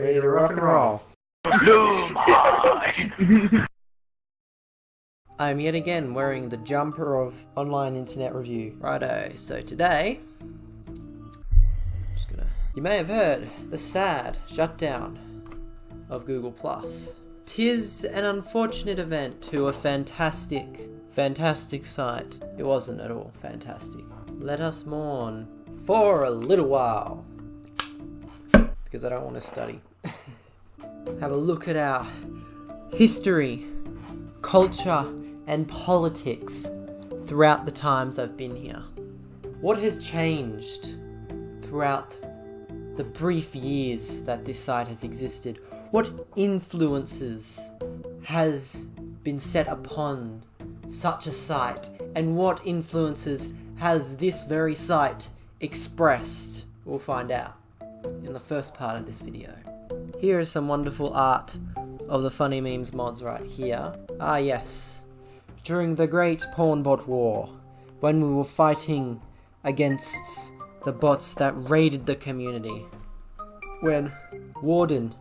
Ready to rock and roll. I'm yet again wearing the jumper of Online Internet Review. Righto, so today, just gonna. You may have heard the sad shutdown of Google Plus. Tis an unfortunate event to a fantastic, fantastic site. It wasn't at all fantastic. Let us mourn for a little while because I don't want to study. Have a look at our history, culture, and politics throughout the times I've been here. What has changed throughout the brief years that this site has existed? What influences has been set upon such a site? And what influences has this very site expressed? We'll find out in the first part of this video. Here is some wonderful art of the Funny Memes mods right here. Ah yes, during the Great Pornbot War, when we were fighting against the bots that raided the community. When Warden,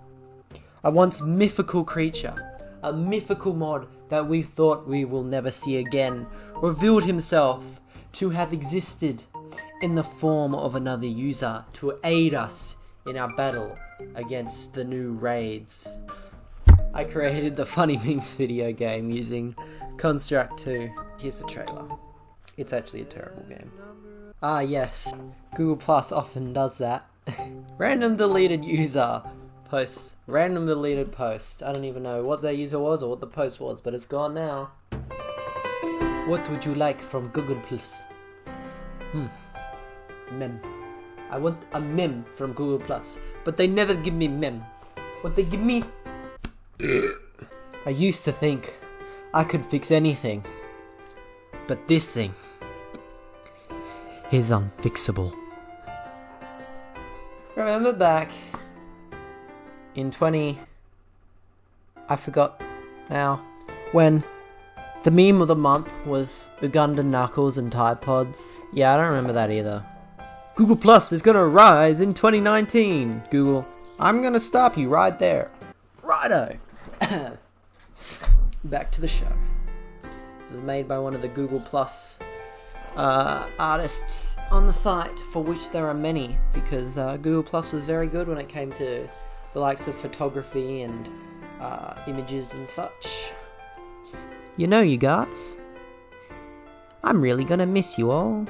a once mythical creature, a mythical mod that we thought we will never see again, revealed himself to have existed in the form of another user to aid us in our battle against the new raids. I created the Funny Memes video game using Construct 2. Here's the trailer. It's actually a terrible game. Ah yes, Google Plus often does that. random deleted user posts, random deleted post. I don't even know what their user was or what the post was, but it's gone now. What would you like from Google Plus? Hmm. Mem. I want a mem from Google Plus, but they never give me mem. What they give me? I used to think I could fix anything, but this thing is unfixable. Remember back in 20. I forgot now. When the meme of the month was Ugandan Knuckles and Tide Pods. Yeah, I don't remember that either. Google Plus is gonna rise in 2019. Google, I'm gonna stop you right there. Righto. Back to the show. This is made by one of the Google Plus uh, artists on the site, for which there are many, because uh, Google Plus was very good when it came to the likes of photography and uh, images and such. You know, you guys, I'm really gonna miss you all.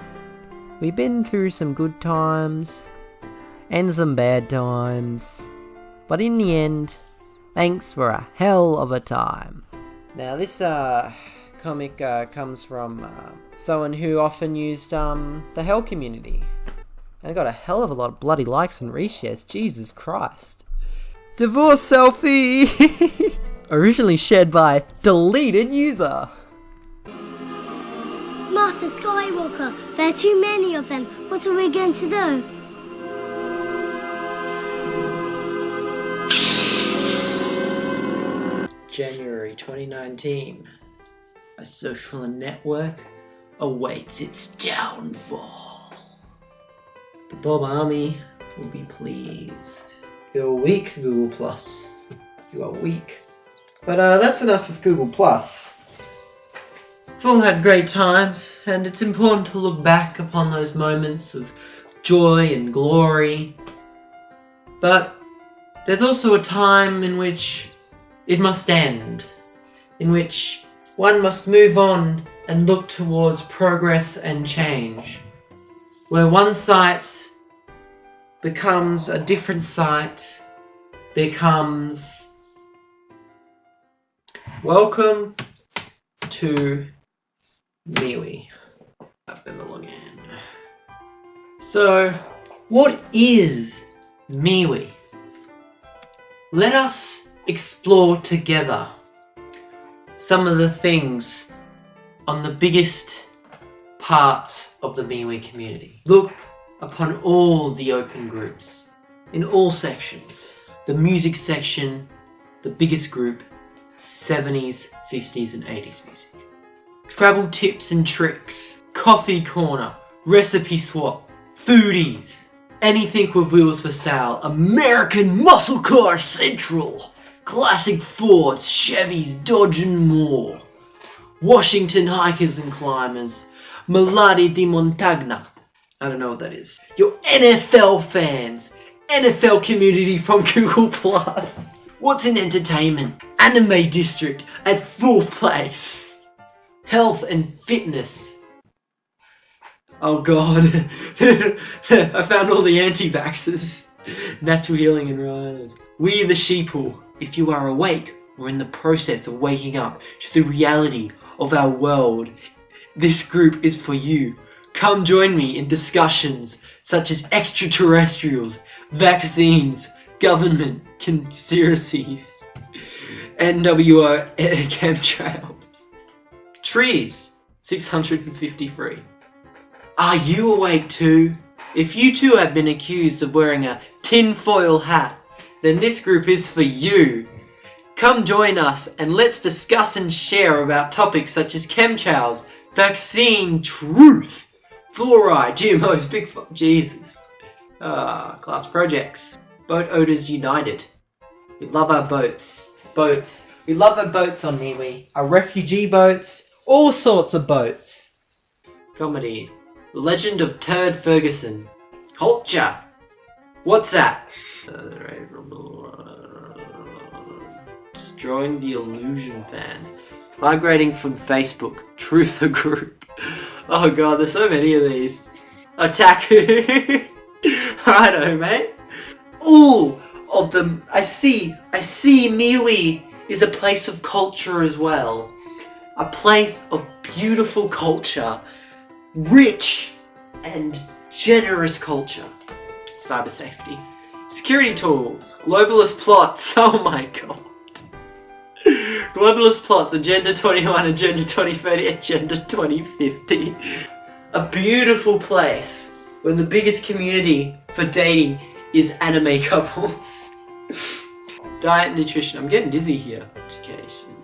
We've been through some good times and some bad times, but in the end, thanks for a hell of a time. Now, this uh, comic uh, comes from uh, someone who often used um, the Hell community. And got a hell of a lot of bloody likes and reshares, Jesus Christ. Divorce selfie! Originally shared by deleted user. Master Skywalker, there are too many of them. What are we going to do? January 2019. A social network awaits its downfall. The Bob Army will be pleased. You're weak, Google Plus. You are weak. But uh, that's enough of Google Plus. We've all had great times, and it's important to look back upon those moments of joy and glory. But there's also a time in which it must end, in which one must move on and look towards progress and change, where one site becomes a different site, becomes welcome to MeWe. I've been the login. So, what is MeWe? Let us explore together some of the things on the biggest parts of the MeWe community. Look upon all the open groups, in all sections. The music section, the biggest group, 70s, 60s and 80s music travel tips and tricks, coffee corner, recipe swap, foodies, Anything with wheels for sale. American Muscle Car Central. Classic Fords, Chevys, Dodge and more. Washington hikers and climbers. Malati di Montagna. I don't know what that is. Your NFL fans. NFL community from Google Plus. What's in entertainment? Anime District at fourth place. Health and fitness. Oh god. I found all the anti-vaxxers. Natural healing and riders. We the sheeple. If you are awake or in the process of waking up to the reality of our world, this group is for you. Come join me in discussions such as extraterrestrials, vaccines, government conspiracies, NWO chemtrails. Trees, 653. Are you awake too? If you too have been accused of wearing a tinfoil hat, then this group is for you. Come join us and let's discuss and share about topics such as chemtrails, vaccine, truth, fluoride, GMOs, big Jesus. Ah, class projects. Boat Owners United. We love our boats. Boats. We love our boats on MeWe. Our refugee boats. All sorts of boats. Comedy. The Legend of Turd Ferguson. Culture. What's that? Destroying the illusion fans. Migrating from Facebook. Truther Group. Oh god, there's so many of these. Attack. Righto, mate. All of them. I see. I see MeWe is a place of culture as well. A place of beautiful culture rich and generous culture. Cyber safety. Security tools. Globalist plots. Oh my god. Globalist plots. Agenda 21, Agenda 2030, Agenda 2050. A beautiful place where the biggest community for dating is anime couples. Diet and nutrition. I'm getting dizzy here. Education.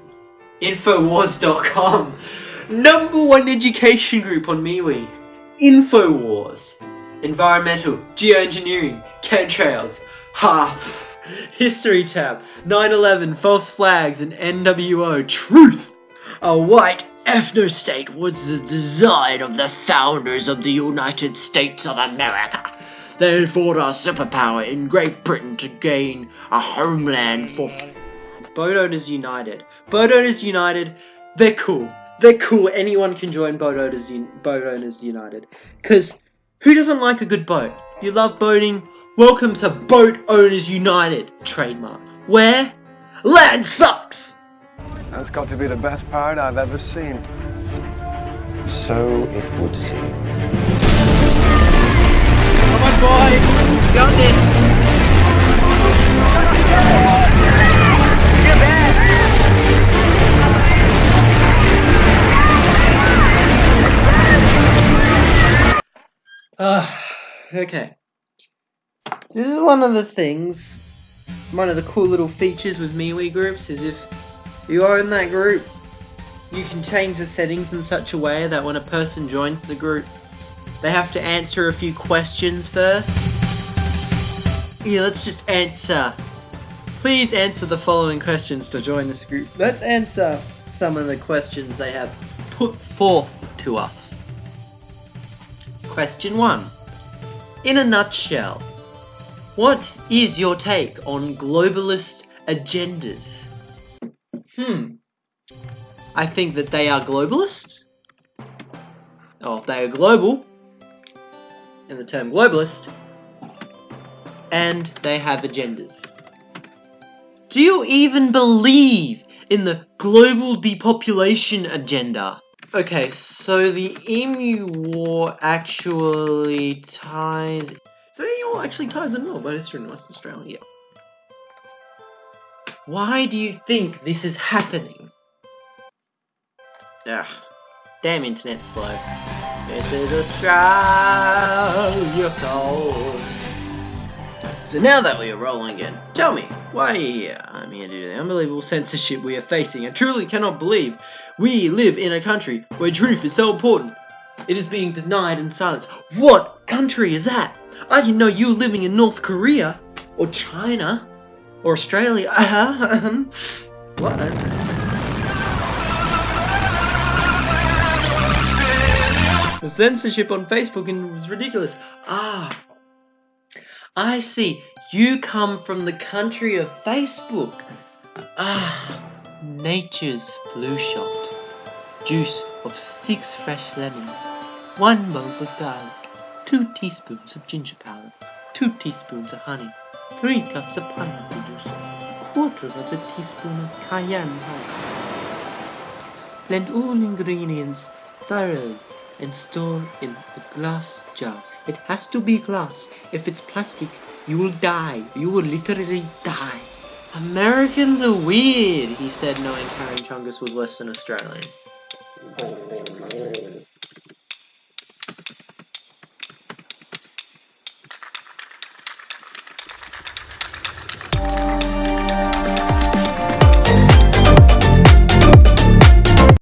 Infowars.com. Number one education group on MeWe. Infowars. Environmental, geoengineering, chemtrails, HAARP. History tab. 9-11, false flags, and NWO. Truth. A white ethno-state was the design of the founders of the United States of America. They fought our superpower in Great Britain to gain a homeland for... Boat Owners United. Boat Owners United, they're cool. They're cool. Anyone can join Boat Owners, Un- boat Owners United. Because who doesn't like a good boat? You love boating? Welcome to Boat Owners United, trademark. Where? Land sucks! That's got to be the best part I've ever seen. So it would seem. Come on, boys! Got it! Okay. This is one of the things, one of the cool little features with MeWe groups is if you are in that group, you can change the settings in such a way that when a person joins the group, they have to answer a few questions first. Yeah, let's just answer. Please answer the following questions to join this group. Let's answer some of the questions they have put forth to us. Question 1. In a nutshell, what is your take on globalist agendas? Hmm. I think that they are globalists. Oh, they are global. In the term globalist. And they have agendas. Do you even believe in the global depopulation agenda? Okay, so the Emu War actually ties. So the Emu War actually ties in well, both Eastern and Western Australia. Why do you think this is happening? Ugh, damn internet's slow. This is Australia code. So now that we are rolling again, tell me, why are you here? I'm here due to the unbelievable censorship we are facing. I truly cannot believe we live in a country where truth is so important. It is being denied and silenced. What country is that? I didn't know you were living in North Korea or China or Australia. Uh-huh. what? The censorship on Facebook was ridiculous. Ah, I see. You come from the country of Facebook. Ah, nature's flu shot. Juice of six fresh lemons, one bulb of garlic, two teaspoons of ginger powder, two teaspoons of honey, three cups of pineapple juice, a quarter of a teaspoon of cayenne powder. Blend all ingredients thoroughly and store in a glass jar. It has to be glass. If it's plastic, you will die. You will literally die. Americans are weird, he said, knowing Karen Chungus was Western Australian. Oh.